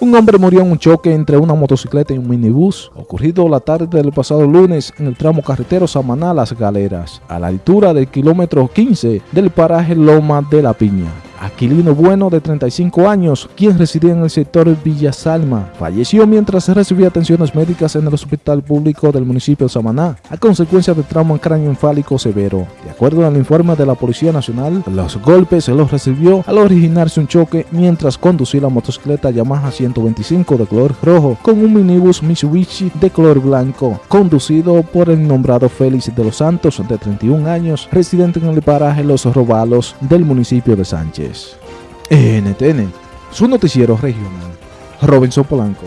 Un hombre murió en un choque entre una motocicleta y un minibús, ocurrido la tarde del pasado lunes en el tramo carretero Samaná Las Galeras, a la altura del kilómetro 15 del paraje Loma de la Piña. Aquilino Bueno, de 35 años, quien residía en el sector Villa Salma, falleció mientras recibía atenciones médicas en el hospital público del municipio de Samaná, a consecuencia de trauma encéfalico severo. De acuerdo al informe de la Policía Nacional, los golpes los recibió al originarse un choque mientras conducía la motocicleta Yamaha 125 de color rojo con un minibus Mitsubishi de color blanco, conducido por el nombrado Félix de los Santos, de 31 años, residente en el paraje Los Robalos del municipio de Sánchez. NTN, su noticiero regional. Robinson Polanco.